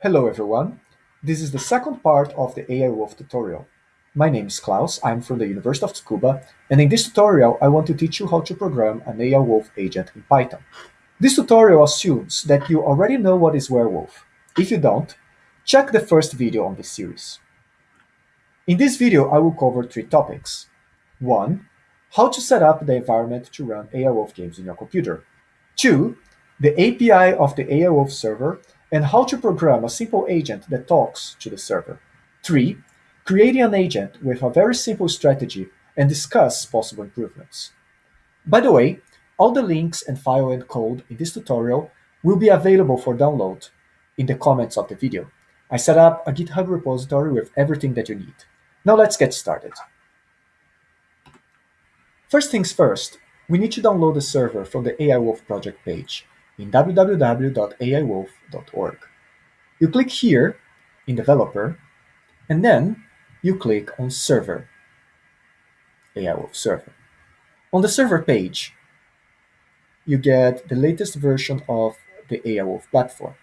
Hello everyone. This is the second part of the AI Wolf tutorial. My name is Klaus, I'm from the University of Tsukuba, and in this tutorial I want to teach you how to program an AI Wolf agent in Python. This tutorial assumes that you already know what is Werewolf. If you don't, check the first video on this series. In this video I will cover three topics. 1. How to set up the environment to run AI Wolf games in your computer. 2. The API of the AI Wolf server and how to program a simple agent that talks to the server. 3. Creating an agent with a very simple strategy and discuss possible improvements. By the way, all the links and file and code in this tutorial will be available for download in the comments of the video. I set up a GitHub repository with everything that you need. Now let's get started. First things first, we need to download the server from the AI Wolf project page in www.aiwolf.org. You click here in Developer, and then you click on Server, AI Wolf Server. On the server page, you get the latest version of the AI Wolf platform.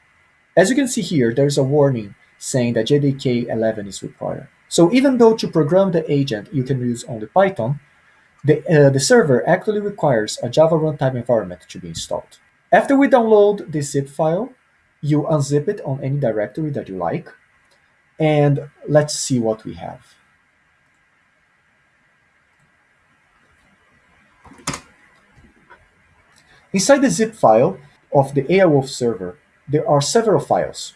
As you can see here, there's a warning saying that JDK 11 is required. So even though to program the agent you can use only Python, the, uh, the server actually requires a Java runtime environment to be installed. After we download the zip file, you unzip it on any directory that you like, and let's see what we have. Inside the zip file of the AIWolf server, there are several files.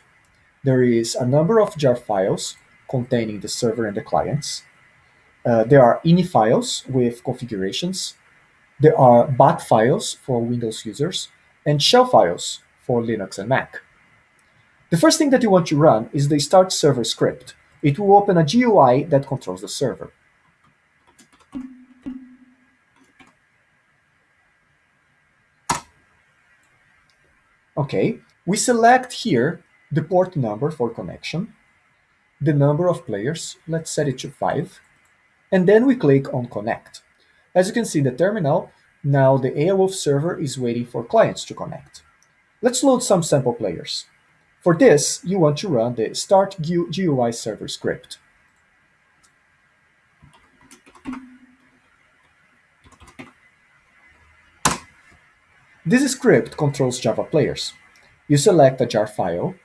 There is a number of jar files containing the server and the clients. Uh, there are ini files with configurations. There are bat files for Windows users and shell files for Linux and Mac. The first thing that you want to run is the start server script. It will open a GUI that controls the server. Okay, we select here the port number for connection, the number of players, let's set it to 5, and then we click on connect. As you can see in the terminal, now the AIWolf server is waiting for clients to connect. Let's load some sample players. For this, you want to run the start GUI server script. This script controls Java players. You select a jar file,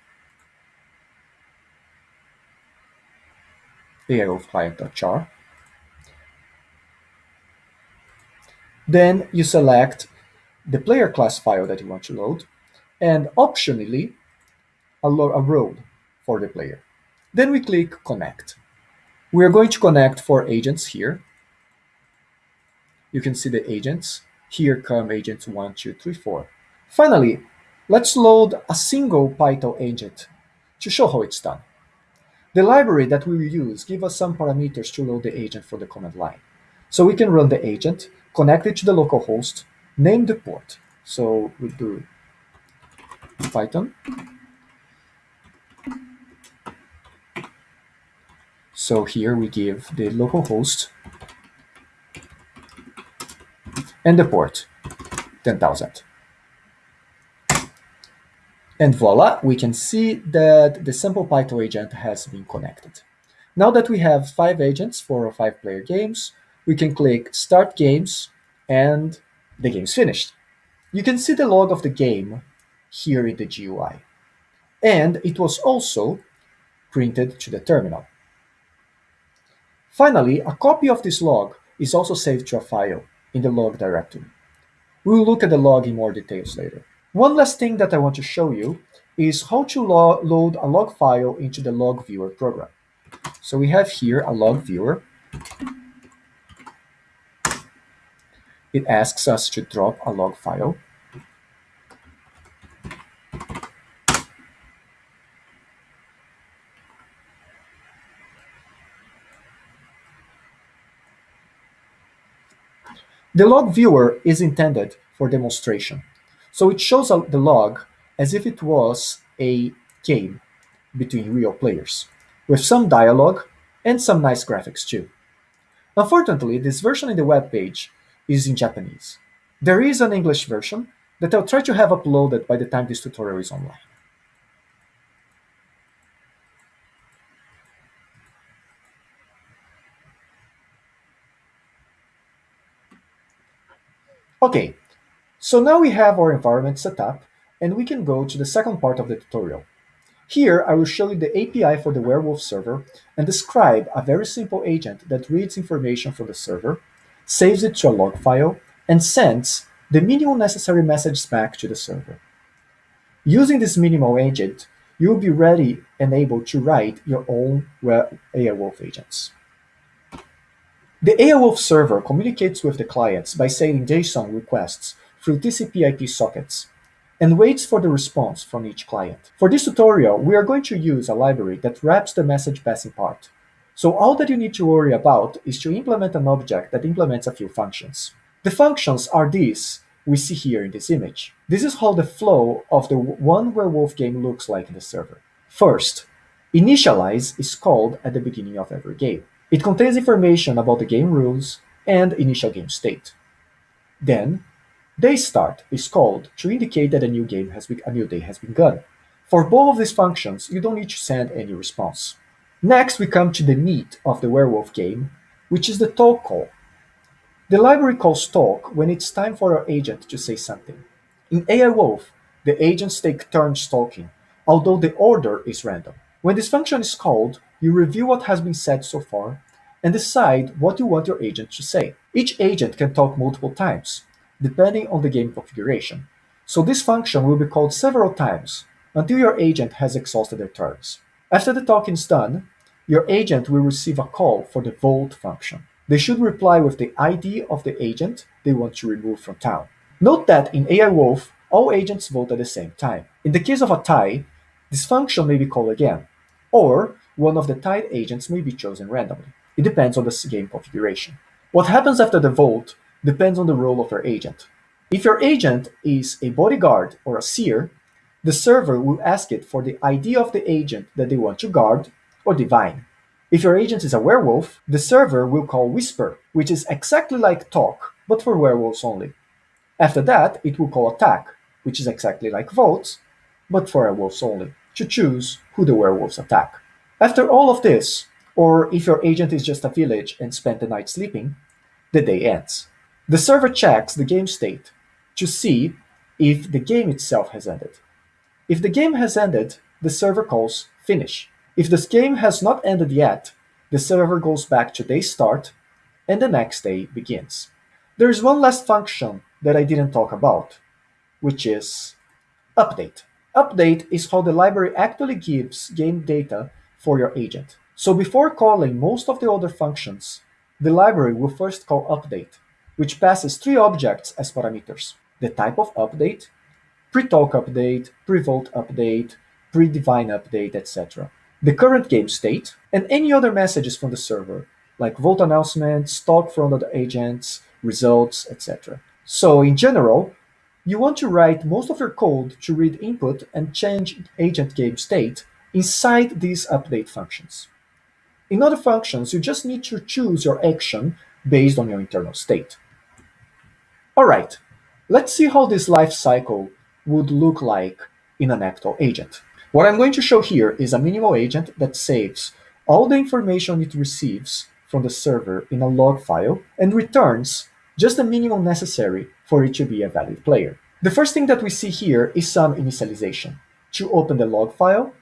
AIWolf client.jar, Then you select the player class file that you want to load, and optionally, a, a role for the player. Then we click Connect. We are going to connect four agents here. You can see the agents. Here come agents 1, 2, 3, 4. Finally, let's load a single Python agent to show how it's done. The library that we will use give us some parameters to load the agent for the command line. So we can run the agent, connect it to the local host, name the port. So we do Python. So here we give the local host and the port 10,000. And voila, we can see that the sample Python agent has been connected. Now that we have five agents for five player games, we can click Start Games, and the game's finished. You can see the log of the game here in the GUI. And it was also printed to the terminal. Finally, a copy of this log is also saved to a file in the log directory. We will look at the log in more details later. One last thing that I want to show you is how to lo load a log file into the log viewer program. So we have here a log viewer it asks us to drop a log file. The log viewer is intended for demonstration. So it shows the log as if it was a game between real players, with some dialogue and some nice graphics too. Unfortunately, this version in the web page is in Japanese. There is an English version that I'll try to have uploaded by the time this tutorial is online. Okay, so now we have our environment set up and we can go to the second part of the tutorial. Here, I will show you the API for the Werewolf server and describe a very simple agent that reads information from the server saves it to a log file, and sends the minimal necessary message back to the server. Using this minimal agent, you will be ready and able to write your own AI Wolf agents. The AI Wolf server communicates with the clients by sending JSON requests through TCP IP sockets and waits for the response from each client. For this tutorial, we are going to use a library that wraps the message passing part. So all that you need to worry about is to implement an object that implements a few functions. The functions are these we see here in this image. This is how the flow of the one werewolf game looks like in the server. First, initialize is called at the beginning of every game. It contains information about the game rules and initial game state. Then, day start is called to indicate that a new game has be- a new day has been begun. For both of these functions, you don't need to send any response. Next, we come to the meat of the werewolf game, which is the talk call. The library calls talk when it's time for our agent to say something. In AI Wolf, the agents take turns talking, although the order is random. When this function is called, you review what has been said so far and decide what you want your agent to say. Each agent can talk multiple times, depending on the game configuration. So this function will be called several times until your agent has exhausted their turns. After the talking is done, your agent will receive a call for the vote function. They should reply with the ID of the agent they want to remove from town. Note that in AI Wolf, all agents vote at the same time. In the case of a tie, this function may be called again, or one of the tied agents may be chosen randomly. It depends on the game configuration. What happens after the vote depends on the role of your agent. If your agent is a bodyguard or a seer, the server will ask it for the ID of the agent that they want to guard or divine. If your agent is a werewolf, the server will call Whisper, which is exactly like Talk, but for werewolves only. After that, it will call Attack, which is exactly like Votes, but for werewolves only, to choose who the werewolves attack. After all of this, or if your agent is just a village and spent the night sleeping, the day ends. The server checks the game state to see if the game itself has ended. If the game has ended, the server calls Finish, if this game has not ended yet, the server goes back to day start and the next day begins. There is one last function that I didn't talk about, which is update. Update is how the library actually gives game data for your agent. So before calling most of the other functions, the library will first call update, which passes three objects as parameters. The type of update, pre-talk update, pre-vote update, pre-divine update, etc the current game state, and any other messages from the server, like vote announcements, talk from other agents, results, etc. So in general, you want to write most of your code to read input and change agent game state inside these update functions. In other functions, you just need to choose your action based on your internal state. Alright, let's see how this life cycle would look like in an actual agent. What I'm going to show here is a minimal agent that saves all the information it receives from the server in a log file and returns just the minimum necessary for it to be a valid player. The first thing that we see here is some initialization. To open the log file,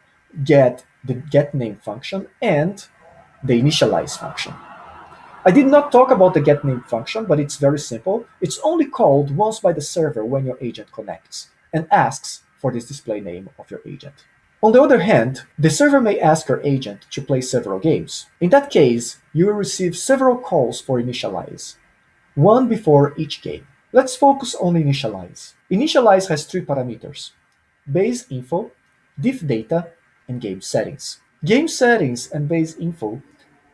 get the getName function and the initialize function. I did not talk about the getName function, but it's very simple. It's only called once by the server when your agent connects and asks for this display name of your agent. On the other hand, the server may ask your agent to play several games. In that case, you will receive several calls for initialize, one before each game. Let's focus on initialize. Initialize has three parameters, base info, diff data, and game settings. Game settings and base info,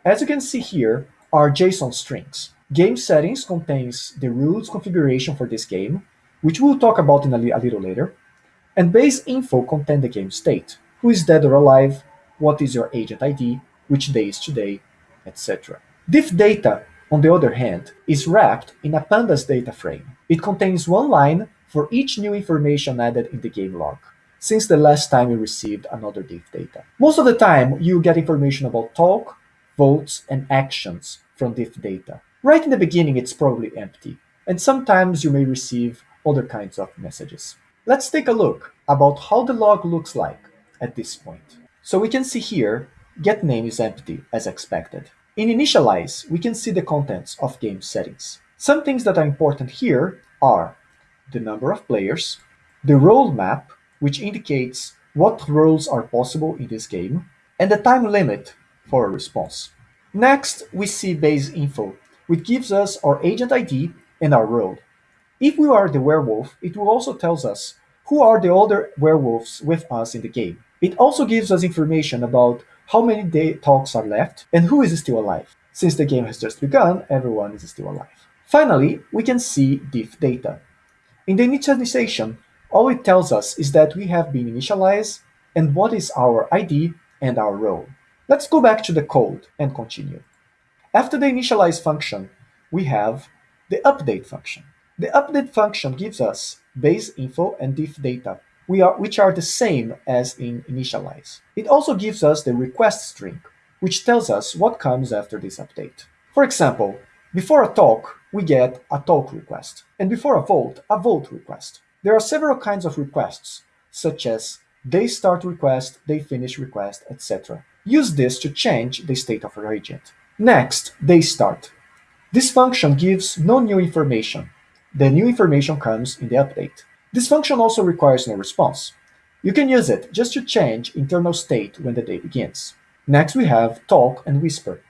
as you can see here, are JSON strings. Game settings contains the rules configuration for this game, which we'll talk about in a, li a little later, and base info contain the game state, who is dead or alive, what is your agent ID, which day is today, etc. Diff data, on the other hand, is wrapped in a pandas data frame. It contains one line for each new information added in the game log, since the last time you received another diff data. Most of the time, you get information about talk, votes, and actions from diff data. Right in the beginning, it's probably empty, and sometimes you may receive other kinds of messages. Let's take a look about how the log looks like at this point. So we can see here, get name is empty as expected. In initialize, we can see the contents of game settings. Some things that are important here are the number of players, the role map, which indicates what roles are possible in this game, and the time limit for a response. Next, we see base info, which gives us our agent ID and our role. If we are the werewolf, it will also tells us who are the other werewolves with us in the game. It also gives us information about how many day talks are left and who is still alive. Since the game has just begun, everyone is still alive. Finally, we can see diff data. In the initialization, all it tells us is that we have been initialized and what is our ID and our role. Let's go back to the code and continue. After the initialize function, we have the update function. The update function gives us base info and diff data, which are the same as in initialize. It also gives us the request string, which tells us what comes after this update. For example, before a talk, we get a talk request, and before a vote, a vote request. There are several kinds of requests, such as day start request, day finish request, etc. Use this to change the state of your agent. Next, day start. This function gives no new information. The new information comes in the update. This function also requires no response. You can use it just to change internal state when the day begins. Next we have talk and whisper.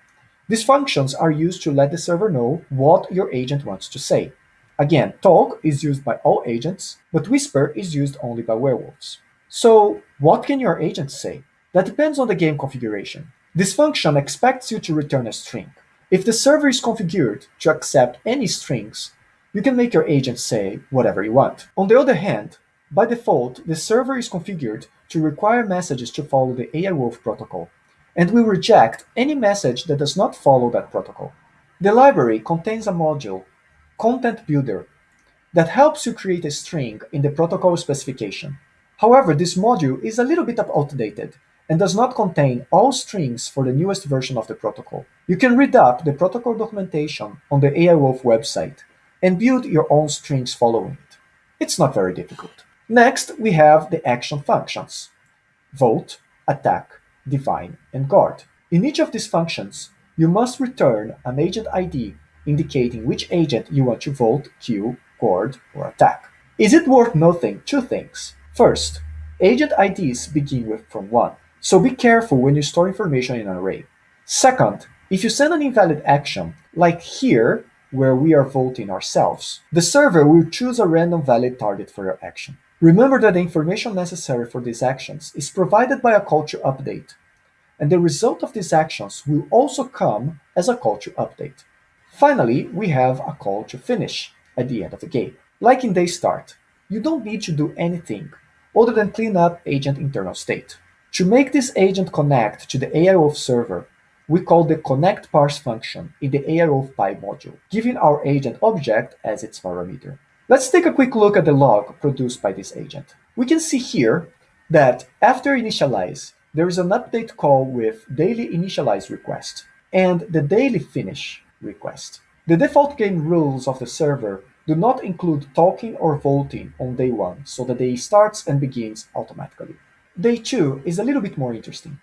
These functions are used to let the server know what your agent wants to say. Again, talk is used by all agents, but whisper is used only by werewolves. So, what can your agent say? That depends on the game configuration. This function expects you to return a string. If the server is configured to accept any strings, you can make your agent say whatever you want. On the other hand, by default, the server is configured to require messages to follow the AI Wolf protocol, and will reject any message that does not follow that protocol. The library contains a module content builder that helps you create a string in the protocol specification. However, this module is a little bit outdated and does not contain all strings for the newest version of the protocol. You can read up the protocol documentation on the AI Wolf website and build your own strings following it. It's not very difficult. Next, we have the action functions. Vote, attack, divine, and guard. In each of these functions, you must return an agent ID indicating which agent you want to vote, kill, guard, or attack. Is it worth noting two things? First, agent IDs begin with from 1, so be careful when you store information in an array. Second, if you send an invalid action, like here, where we are voting ourselves, the server will choose a random valid target for your action. Remember that the information necessary for these actions is provided by a culture update, and the result of these actions will also come as a to update. Finally, we have a call to finish at the end of the game. Like in day start, you don't need to do anything other than clean up agent internal state. To make this agent connect to the AIWolf server, we call the connect parse function in the aiwolfpy module, giving our agent object as its parameter. Let's take a quick look at the log produced by this agent. We can see here that after initialize, there is an update call with daily initialize request and the daily finish request. The default game rules of the server do not include talking or voting on day 1, so the day starts and begins automatically. Day 2 is a little bit more interesting.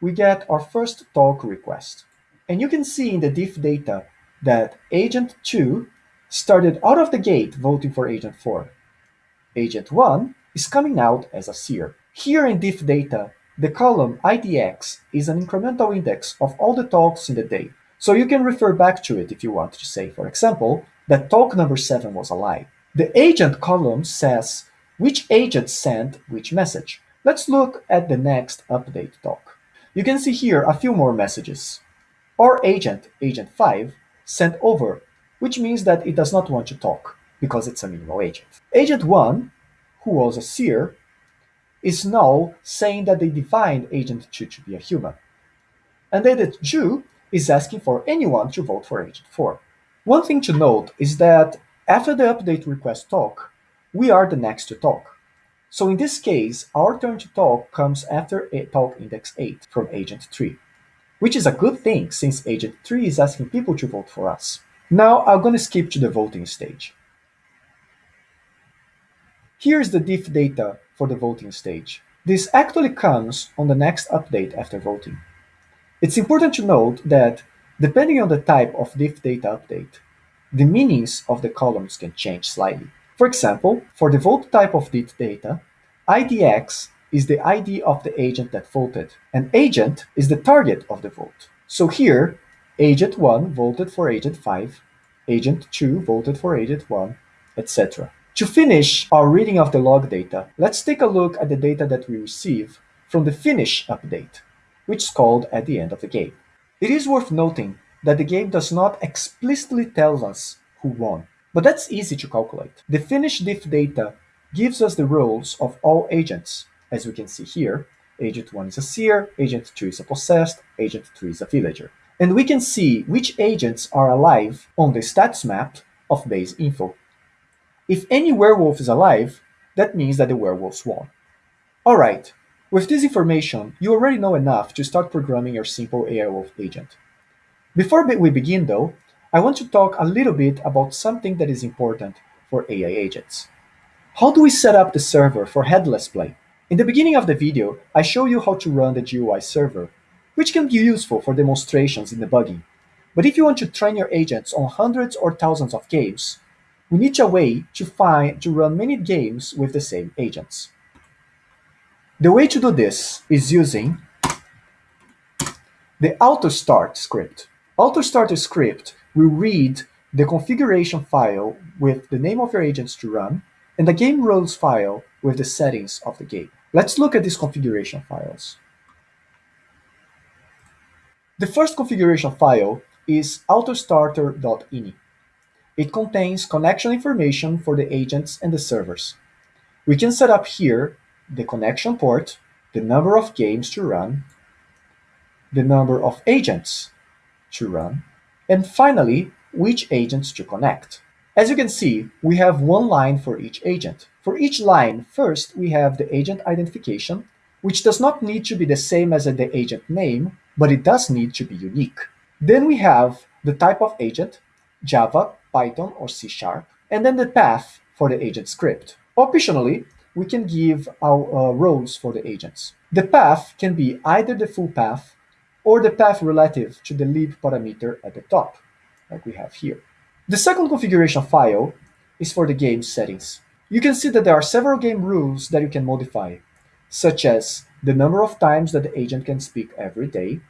We get our first talk request, and you can see in the diff data that agent 2 started out of the gate voting for agent 4. Agent 1 is coming out as a seer. Here in diff data, the column IDX is an incremental index of all the talks in the day, so you can refer back to it if you want to say, for example, that talk number 7 was a lie. The agent column says which agent sent which message. Let's look at the next update talk. You can see here a few more messages. Our agent, agent 5, sent over, which means that it does not want to talk, because it's a minimal agent. Agent 1, who was a seer, is now saying that they divined agent 2 to be a human. And agent 2 is asking for anyone to vote for Agent 4. One thing to note is that after the update request talk, we are the next to talk. So in this case, our turn to talk comes after talk index 8 from Agent 3, which is a good thing since Agent 3 is asking people to vote for us. Now I'm going to skip to the voting stage. Here's the diff data for the voting stage. This actually comes on the next update after voting. It's important to note that depending on the type of diff data update, the meanings of the columns can change slightly. For example, for the vote type of diff data, IDX is the ID of the agent that voted, and agent is the target of the vote. So here, agent 1 voted for agent 5, agent 2 voted for agent 1, etc. To finish our reading of the log data, let's take a look at the data that we receive from the finish update, which is called at the end of the game. It is worth noting that the game does not explicitly tell us who won, but that's easy to calculate. The finished diff data gives us the roles of all agents. As we can see here, agent 1 is a seer, agent 2 is a possessed, agent 3 is a villager. And we can see which agents are alive on the stats map of base info. If any werewolf is alive, that means that the werewolves won. Alright, with this information, you already know enough to start programming your simple AI Wolf agent. Before we begin though, I want to talk a little bit about something that is important for AI agents. How do we set up the server for headless play? In the beginning of the video, I show you how to run the GUI server, which can be useful for demonstrations in debugging. But if you want to train your agents on hundreds or thousands of games, we need a way to find to run many games with the same agents. The way to do this is using the auto start script. Auto start script will read the configuration file with the name of your agents to run and the game rules file with the settings of the game. Let's look at these configuration files. The first configuration file is autostarter.ini. It contains connection information for the agents and the servers. We can set up here the connection port, the number of games to run, the number of agents to run, and finally, which agents to connect. As you can see, we have one line for each agent. For each line, first we have the agent identification, which does not need to be the same as the agent name, but it does need to be unique. Then we have the type of agent, Java, Python, or C Sharp, and then the path for the agent script. Optionally, we can give our uh, roles for the agents. The path can be either the full path or the path relative to the lib parameter at the top, like we have here. The second configuration file is for the game settings. You can see that there are several game rules that you can modify, such as the number of times that the agent can speak every day,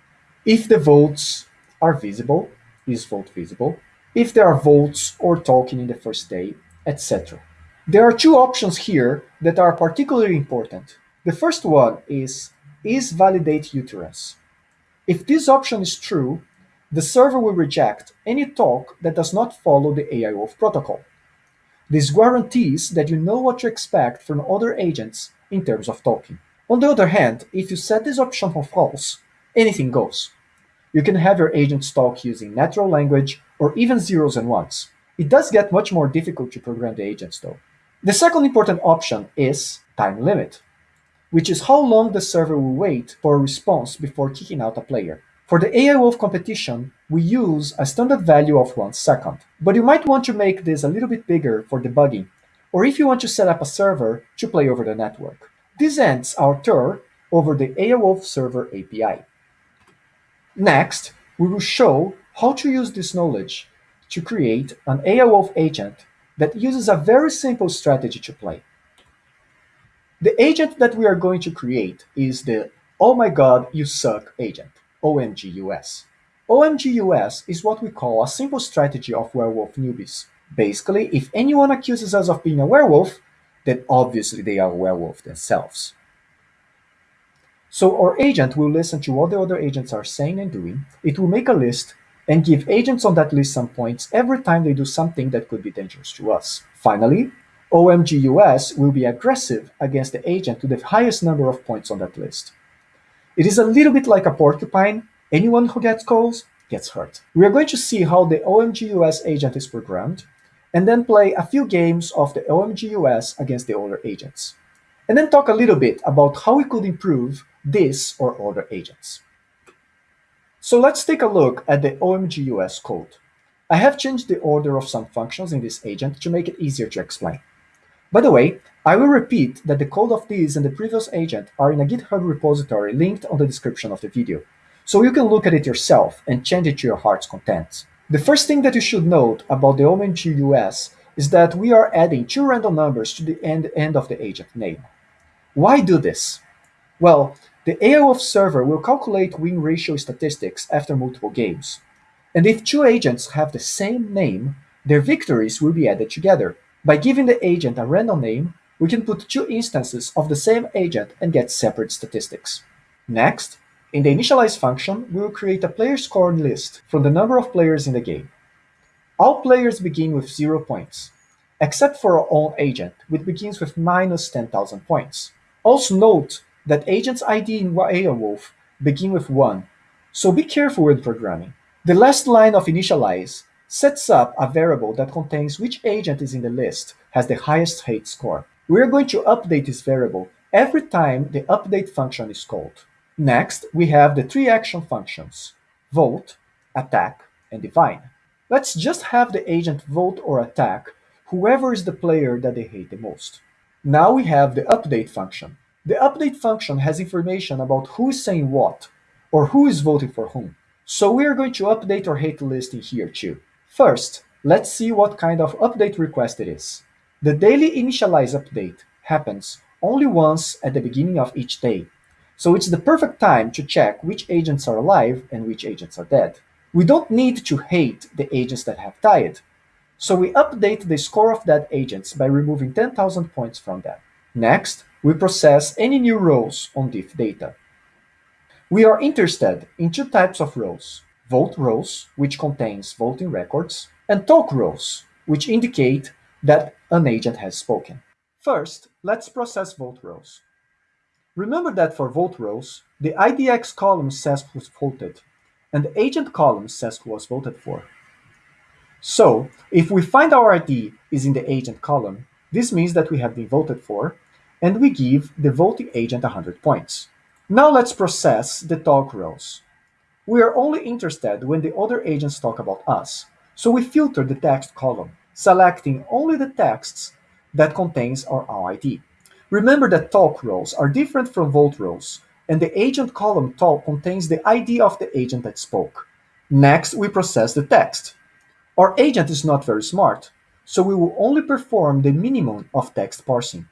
if the votes are visible, is vote visible, if there are votes or talking in the first day, etc. There are two options here that are particularly important. The first one is is validate utterance. If this option is true, the server will reject any talk that does not follow the AI Wolf protocol. This guarantees that you know what to expect from other agents in terms of talking. On the other hand, if you set this option for false, anything goes. You can have your agents talk using natural language or even zeros and ones. It does get much more difficult to program the agents though. The second important option is time limit, which is how long the server will wait for a response before kicking out a player. For the AI Wolf competition, we use a standard value of one second, but you might want to make this a little bit bigger for debugging, or if you want to set up a server to play over the network. This ends our tour over the AI Wolf server API. Next, we will show how to use this knowledge to create an AI Wolf agent that uses a very simple strategy to play. The agent that we are going to create is the Oh my god, you suck agent, OMGUS. OMGUS is what we call a simple strategy of werewolf newbies. Basically, if anyone accuses us of being a werewolf, then obviously they are a werewolf themselves. So our agent will listen to what the other agents are saying and doing, it will make a list, and give agents on that list some points every time they do something that could be dangerous to us. Finally, OMGUS will be aggressive against the agent to the highest number of points on that list. It is a little bit like a porcupine. Anyone who gets calls gets hurt. We are going to see how the OMGUS agent is programmed, and then play a few games of the OMGUS against the other agents. And then talk a little bit about how we could improve this or other agents. So let's take a look at the OMGUS code. I have changed the order of some functions in this agent to make it easier to explain. By the way, I will repeat that the code of this and the previous agent are in a GitHub repository linked on the description of the video, so you can look at it yourself and change it to your heart's content. The first thing that you should note about the OMGUS is that we are adding two random numbers to the end, end of the agent name. Why do this? Well, the AIWolf server will calculate win ratio statistics after multiple games. And if two agents have the same name, their victories will be added together. By giving the agent a random name, we can put two instances of the same agent and get separate statistics. Next, in the initialize function, we will create a player score list from the number of players in the game. All players begin with 0 points, except for our own agent, which begins with minus 10,000 points. Also note that agent's ID in AIWolf begin with 1, so be careful when programming. The last line of initialize sets up a variable that contains which agent is in the list has the highest hate score. We are going to update this variable every time the update function is called. Next, we have the three action functions, vote, attack, and divine. Let's just have the agent vote or attack whoever is the player that they hate the most. Now we have the update function. The update function has information about who is saying what, or who is voting for whom. So we are going to update our hate list in here too. First, let's see what kind of update request it is. The daily initialize update happens only once at the beginning of each day, so it's the perfect time to check which agents are alive and which agents are dead. We don't need to hate the agents that have died, so we update the score of dead agents by removing 10,000 points from them. Next, we process any new rows on diff data. We are interested in two types of rows, vote rows, which contains voting records, and talk rows, which indicate that an agent has spoken. First, let's process vote rows. Remember that for vote rows, the IDX column says who's voted, and the agent column says who was voted for. So, if we find our ID is in the agent column, this means that we have been voted for, and we give the voting agent 100 points. Now let's process the talk rows. We are only interested when the other agents talk about us, so we filter the text column, selecting only the texts that contains our ID. Remember that talk roles are different from vote roles, and the agent column talk contains the ID of the agent that spoke. Next, we process the text. Our agent is not very smart, so we will only perform the minimum of text parsing.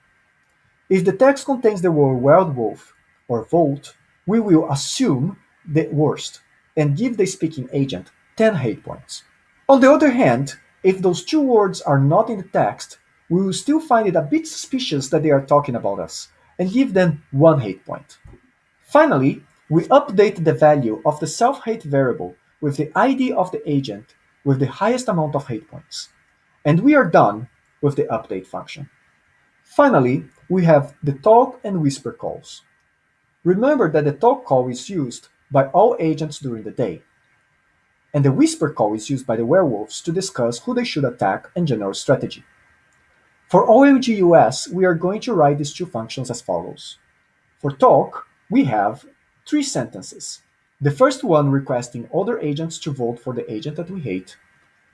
If the text contains the word werewolf or vote, we will assume the worst and give the speaking agent 10 hate points. On the other hand, if those two words are not in the text, we will still find it a bit suspicious that they are talking about us and give them one hate point. Finally, we update the value of the self-hate variable with the ID of the agent with the highest amount of hate points. And we are done with the update function. Finally, we have the talk and whisper calls. Remember that the talk call is used by all agents during the day, and the whisper call is used by the werewolves to discuss who they should attack and general strategy. For OMGUS, we are going to write these two functions as follows. For talk, we have three sentences. The first one requesting other agents to vote for the agent that we hate.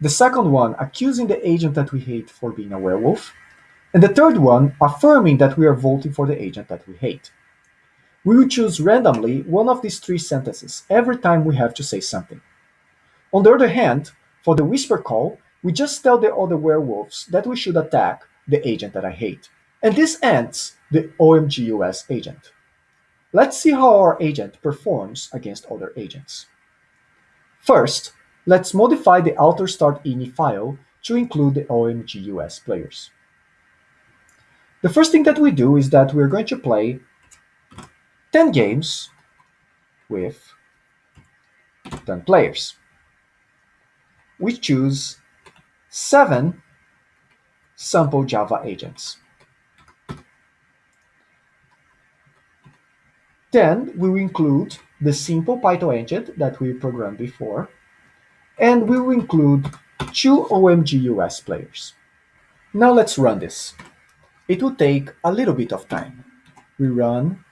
The second one accusing the agent that we hate for being a werewolf and the third one affirming that we are voting for the agent that we hate. We will choose randomly one of these three sentences every time we have to say something. On the other hand, for the whisper call, we just tell the other werewolves that we should attack the agent that I hate. And this ends the OMGUS agent. Let's see how our agent performs against other agents. First, let's modify the auto start ini file to include the OMGUS players. The first thing that we do is that we're going to play 10 games with 10 players. We choose 7 sample Java agents. Then we will include the simple Python agent that we programmed before, and we will include two OMGUS players. Now let's run this. It will take a little bit of time. We run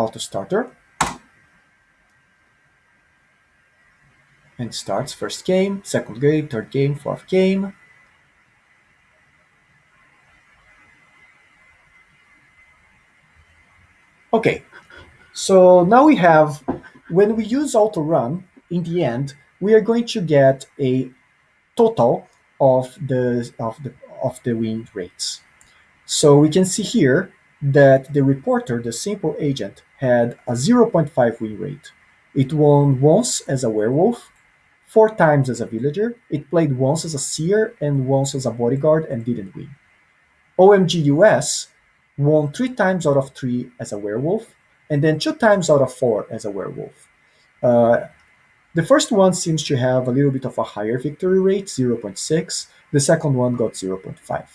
auto starter. And starts first game, second game, third game, fourth game. Okay, so now we have, when we use auto run, in the end, we are going to get a total of the of the of the win rates. So we can see here that the reporter, the simple agent, had a 0.5 win rate. It won once as a werewolf, four times as a villager, it played once as a seer and once as a bodyguard and didn't win. OMGUS won three times out of three as a werewolf, and then two times out of four as a werewolf. Uh, the first one seems to have a little bit of a higher victory rate, 0.6. The second one got 0.5.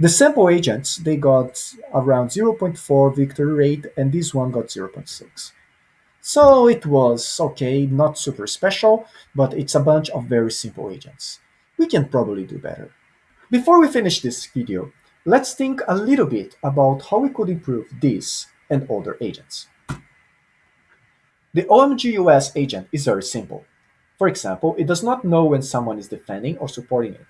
The sample agents, they got around 0.4 victory rate, and this one got 0.6. So it was okay, not super special, but it's a bunch of very simple agents. We can probably do better. Before we finish this video, let's think a little bit about how we could improve this and other agents. The OMGUS agent is very simple. For example, it does not know when someone is defending or supporting it.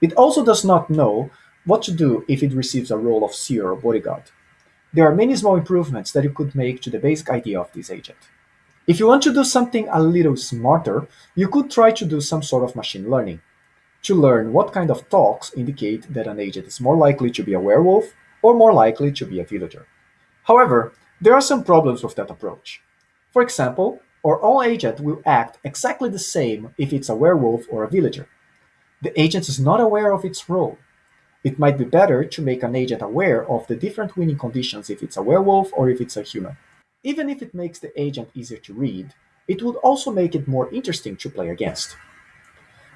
It also does not know what to do if it receives a role of seer or bodyguard. There are many small improvements that you could make to the basic idea of this agent. If you want to do something a little smarter, you could try to do some sort of machine learning to learn what kind of talks indicate that an agent is more likely to be a werewolf or more likely to be a villager. However, there are some problems with that approach. For example, our own agent will act exactly the same if it's a werewolf or a villager. The agent is not aware of its role. It might be better to make an agent aware of the different winning conditions if it's a werewolf or if it's a human. Even if it makes the agent easier to read, it would also make it more interesting to play against.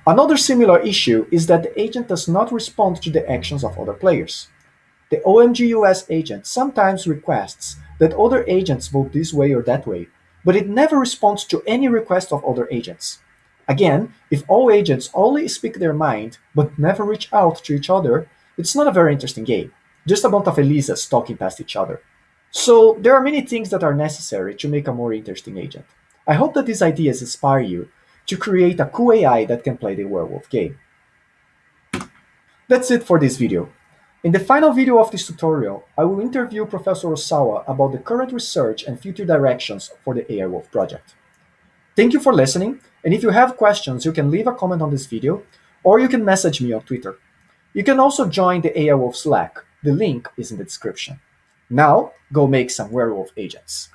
Another similar issue is that the agent does not respond to the actions of other players. The OMGUS agent sometimes requests that other agents vote this way or that way, but it never responds to any request of other agents. Again, if all agents only speak their mind but never reach out to each other, it's not a very interesting game, just a bunch of Elizas talking past each other. So there are many things that are necessary to make a more interesting agent. I hope that these ideas inspire you to create a cool AI that can play the werewolf game. That's it for this video. In the final video of this tutorial, I will interview Professor Osawa about the current research and future directions for the AI Wolf project. Thank you for listening, and if you have questions, you can leave a comment on this video, or you can message me on Twitter. You can also join the AI Wolf Slack. The link is in the description. Now, go make some werewolf agents.